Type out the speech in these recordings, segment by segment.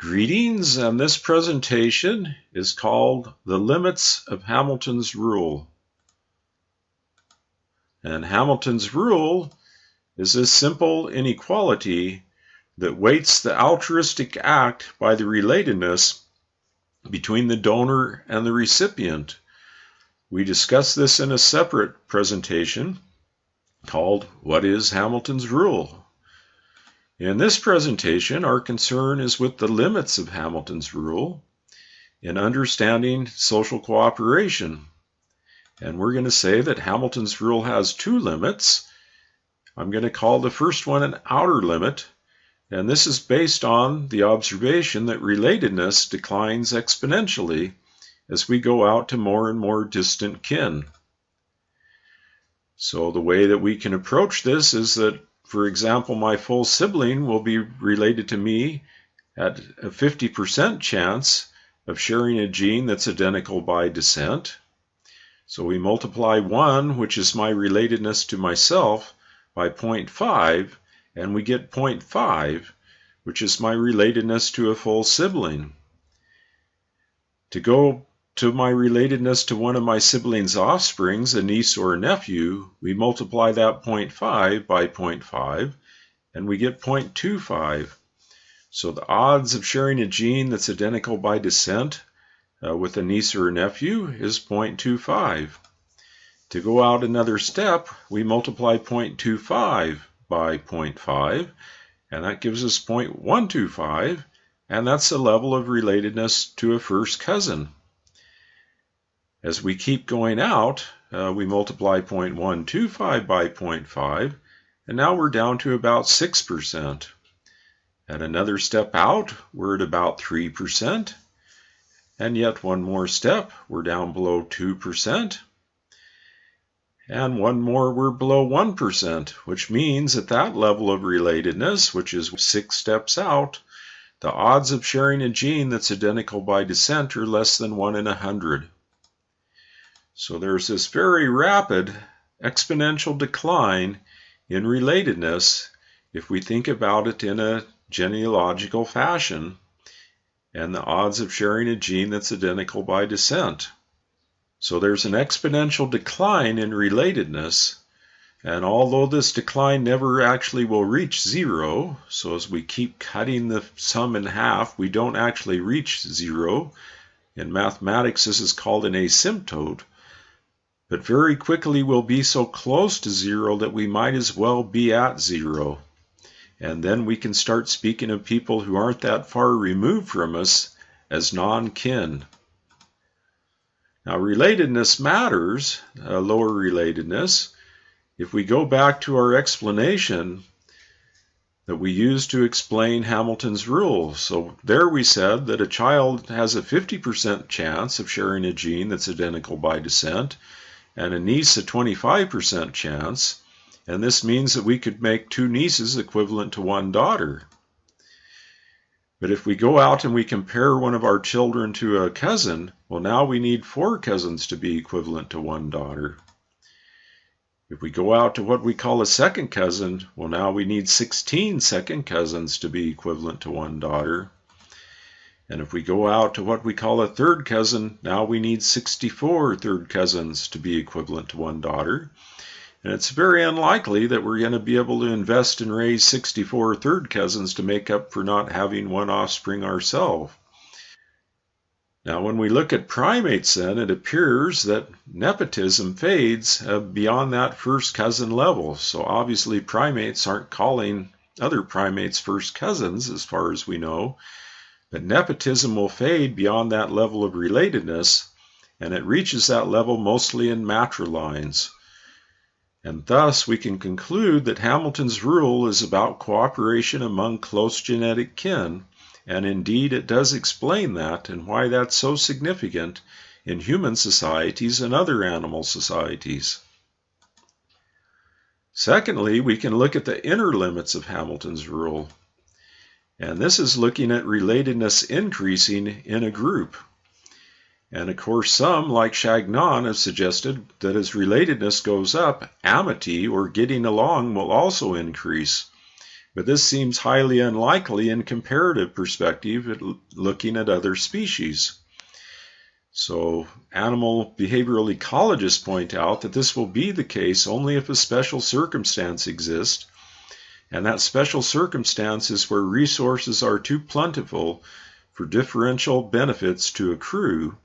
Greetings, and this presentation is called The Limits of Hamilton's Rule. And Hamilton's Rule is a simple inequality that weights the altruistic act by the relatedness between the donor and the recipient. We discuss this in a separate presentation called What is Hamilton's Rule? In this presentation, our concern is with the limits of Hamilton's rule in understanding social cooperation. And we're going to say that Hamilton's rule has two limits. I'm going to call the first one an outer limit, and this is based on the observation that relatedness declines exponentially as we go out to more and more distant kin. So the way that we can approach this is that for example, my full sibling will be related to me at a 50% chance of sharing a gene that's identical by descent. So we multiply 1, which is my relatedness to myself, by 0.5, and we get 0.5, which is my relatedness to a full sibling. To go to my relatedness to one of my siblings' offsprings, a niece or a nephew, we multiply that 0.5 by 0.5 and we get 0.25. So the odds of sharing a gene that's identical by descent uh, with a niece or a nephew is 0.25. To go out another step, we multiply 0.25 by 0.5 and that gives us 0.125 and that's the level of relatedness to a first cousin. As we keep going out, uh, we multiply 0.125 by 0.5, and now we're down to about 6%. At another step out, we're at about 3%. And yet one more step, we're down below 2%. And one more, we're below 1%, which means at that level of relatedness, which is six steps out, the odds of sharing a gene that's identical by descent are less than 1 in 100. So there's this very rapid exponential decline in relatedness if we think about it in a genealogical fashion and the odds of sharing a gene that's identical by descent. So there's an exponential decline in relatedness. And although this decline never actually will reach zero, so as we keep cutting the sum in half, we don't actually reach zero. In mathematics, this is called an asymptote but very quickly we'll be so close to zero that we might as well be at zero. And then we can start speaking of people who aren't that far removed from us as non kin. Now, relatedness matters, uh, lower relatedness. If we go back to our explanation that we used to explain Hamilton's rule, so there we said that a child has a 50% chance of sharing a gene that's identical by descent, and a niece a 25% chance, and this means that we could make two nieces equivalent to one daughter. But if we go out and we compare one of our children to a cousin, well, now we need four cousins to be equivalent to one daughter. If we go out to what we call a second cousin, well, now we need 16 second cousins to be equivalent to one daughter. And if we go out to what we call a third cousin, now we need 64 third cousins to be equivalent to one daughter. And it's very unlikely that we're going to be able to invest and raise 64 third cousins to make up for not having one offspring ourselves. Now, when we look at primates, then it appears that nepotism fades uh, beyond that first cousin level. So, obviously, primates aren't calling other primates first cousins, as far as we know. But nepotism will fade beyond that level of relatedness, and it reaches that level mostly in matrilines. And thus we can conclude that Hamilton's rule is about cooperation among close genetic kin, and indeed it does explain that and why that's so significant in human societies and other animal societies. Secondly, we can look at the inner limits of Hamilton's rule. And this is looking at relatedness increasing in a group. And of course, some, like Chagnon, have suggested that as relatedness goes up, amity or getting along will also increase. but this seems highly unlikely in comparative perspective looking at other species. So animal behavioral ecologists point out that this will be the case only if a special circumstance exists, and that special circumstance is where resources are too plentiful for differential benefits to accrue.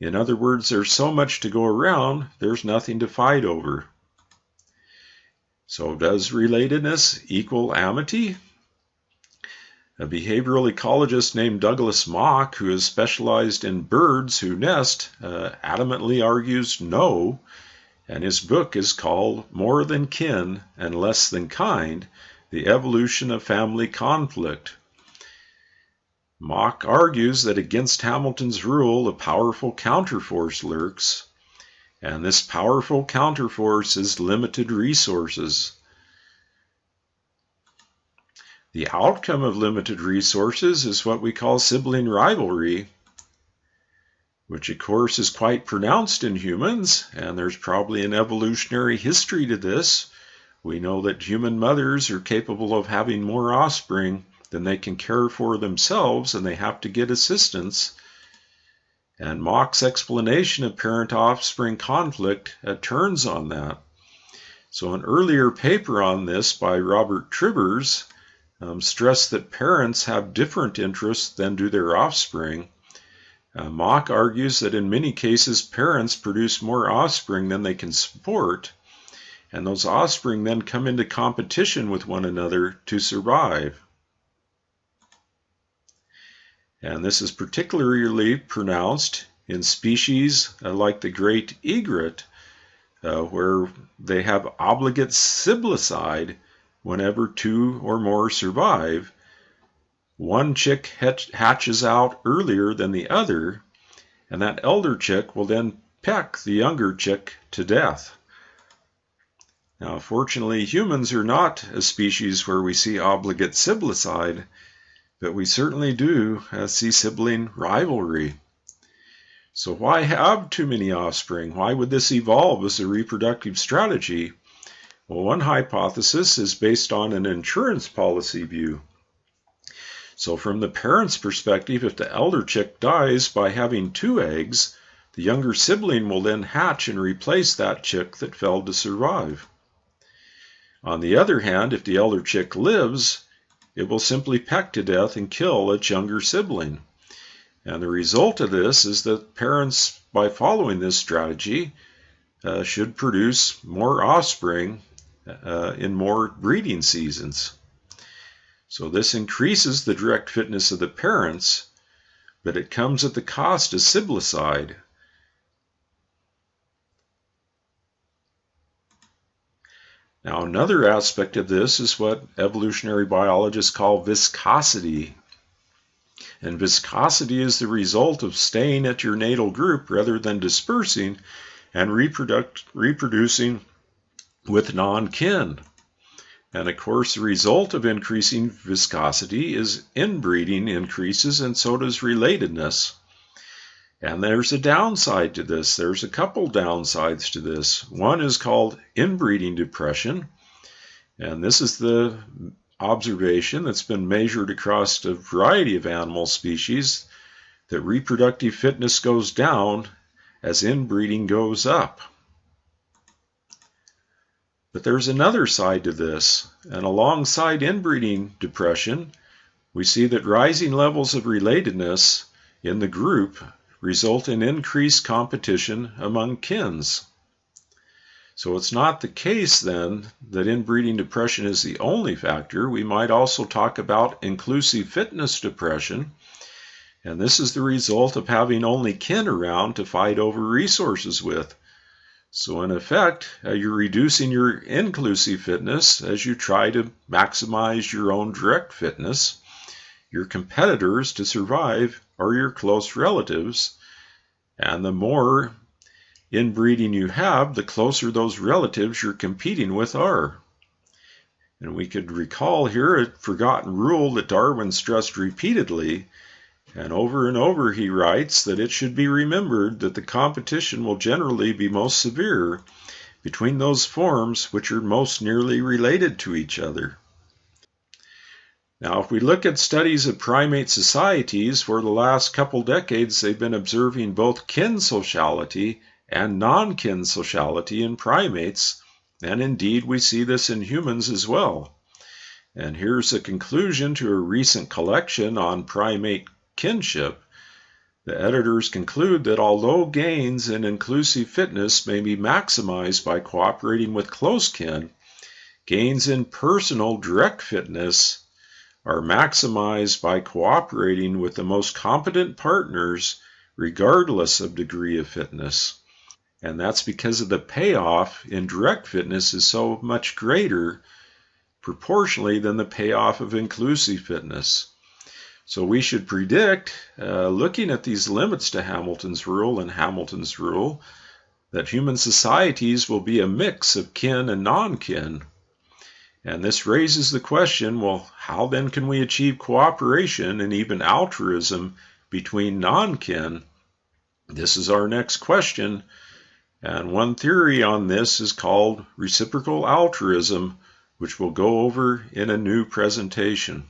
In other words, there's so much to go around, there's nothing to fight over. So does relatedness equal amity? A behavioral ecologist named Douglas Mock, who has specialized in birds who nest, uh, adamantly argues no, and his book is called More Than Kin and Less Than Kind The Evolution of Family Conflict. Mock argues that against Hamilton's rule, a powerful counterforce lurks, and this powerful counterforce is limited resources. The outcome of limited resources is what we call sibling rivalry, which of course is quite pronounced in humans, and there's probably an evolutionary history to this. We know that human mothers are capable of having more offspring than they can care for themselves, and they have to get assistance. And Mock's explanation of parent offspring conflict turns on that. So, an earlier paper on this by Robert Trivers um, stress that parents have different interests than do their offspring. Uh, Mock argues that in many cases parents produce more offspring than they can support, and those offspring then come into competition with one another to survive. And this is particularly pronounced in species uh, like the great egret, uh, where they have obligate siblicide whenever two or more survive, one chick hatches out earlier than the other, and that elder chick will then peck the younger chick to death. Now, fortunately, humans are not a species where we see obligate siblicide, but we certainly do uh, see sibling rivalry. So, why have too many offspring? Why would this evolve as a reproductive strategy? Well, one hypothesis is based on an insurance policy view. So, from the parent's perspective, if the elder chick dies by having two eggs, the younger sibling will then hatch and replace that chick that failed to survive. On the other hand, if the elder chick lives, it will simply peck to death and kill its younger sibling. And the result of this is that parents, by following this strategy, uh, should produce more offspring uh, in more breeding seasons. So this increases the direct fitness of the parents, but it comes at the cost of siblicide. Now, another aspect of this is what evolutionary biologists call viscosity. And viscosity is the result of staying at your natal group rather than dispersing and reproducing with non-kin. And of course, the result of increasing viscosity is inbreeding increases, and so does relatedness. And there's a downside to this. There's a couple downsides to this. One is called inbreeding depression. And this is the observation that's been measured across a variety of animal species that reproductive fitness goes down as inbreeding goes up. But there's another side to this, and alongside inbreeding depression, we see that rising levels of relatedness in the group result in increased competition among kins. So it's not the case then that inbreeding depression is the only factor. We might also talk about inclusive fitness depression, and this is the result of having only kin around to fight over resources with. So in effect, uh, you're reducing your inclusive fitness as you try to maximize your own direct fitness. Your competitors to survive are your close relatives, and the more inbreeding you have, the closer those relatives you're competing with are. And we could recall here a forgotten rule that Darwin stressed repeatedly and over and over he writes that it should be remembered that the competition will generally be most severe between those forms which are most nearly related to each other. Now, if we look at studies of primate societies, for the last couple decades, they've been observing both kin sociality and non kin sociality in primates, and indeed we see this in humans as well. And here's a conclusion to a recent collection on primate kinship. The editors conclude that although gains in inclusive fitness may be maximized by cooperating with close kin, gains in personal direct fitness are maximized by cooperating with the most competent partners regardless of degree of fitness. And that's because of the payoff in direct fitness is so much greater proportionally than the payoff of inclusive fitness. So we should predict, uh, looking at these limits to Hamilton's rule and Hamilton's rule, that human societies will be a mix of kin and non kin. And this raises the question well, how then can we achieve cooperation and even altruism between non kin? This is our next question. And one theory on this is called reciprocal altruism, which we'll go over in a new presentation.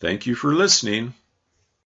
Thank you for listening.